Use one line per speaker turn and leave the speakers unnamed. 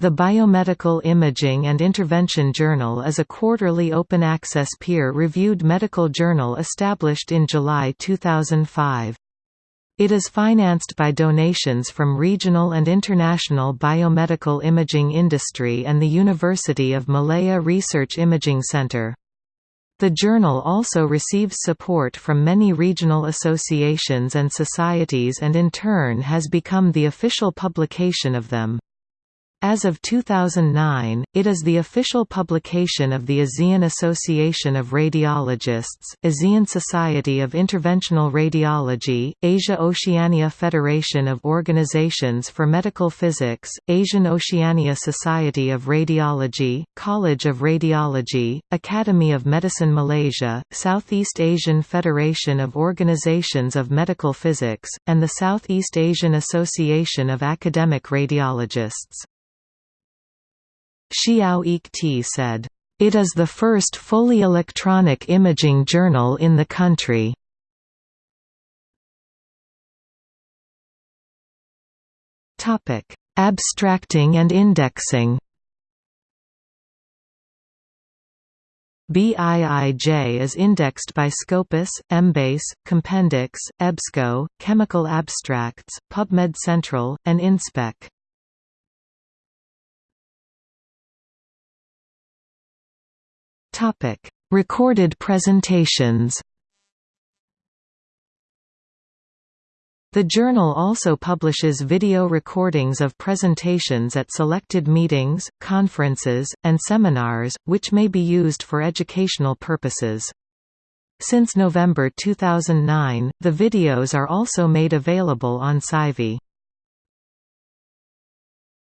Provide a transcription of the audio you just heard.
The Biomedical Imaging and Intervention Journal is a quarterly open-access peer-reviewed medical journal established in July 2005. It is financed by donations from regional and international biomedical imaging industry and the University of Malaya Research Imaging Center. The journal also receives support from many regional associations and societies and in turn has become the official publication of them. As of 2009, it is the official publication of the ASEAN Association of Radiologists, ASEAN Society of Interventional Radiology, Asia-Oceania Federation of Organizations for Medical Physics, Asian Oceania Society of Radiology, College of Radiology, Academy of Medicine Malaysia, Southeast Asian Federation of Organizations of Medical Physics, and the Southeast Asian Association of Academic Radiologists. Xiao Ti said, "...it is the first fully electronic imaging journal in the country." Abstracting and indexing BIIJ is indexed by Scopus, Embase, Compendex, EBSCO, Chemical Abstracts, PubMed Central, and InSpec. Topic: Recorded presentations. The journal also publishes video recordings of presentations at selected meetings, conferences, and seminars, which may be used for educational purposes. Since November 2009, the videos are also made available on SciVee.